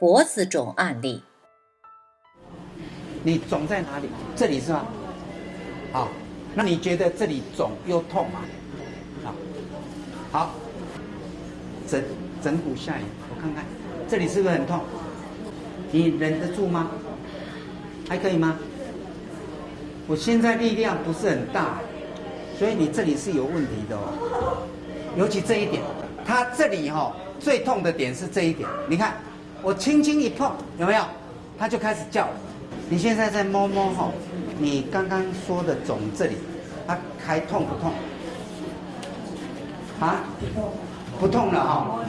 脖子肿案例。你肿在哪里？这里是吗？好，那你觉得这里肿又痛吗？好，好，整整骨下移，我看看，这里是不是很痛？你忍得住吗？还可以吗？我现在力量不是很大，所以你这里是有问题的哦。尤其这一点，它这里哈、最痛的点是这一点。你看，我轻轻一碰，有没有？它就开始叫了。你现在在摸摸哈、你刚刚说的肿这里，它还痛不痛？啊？不痛了哈、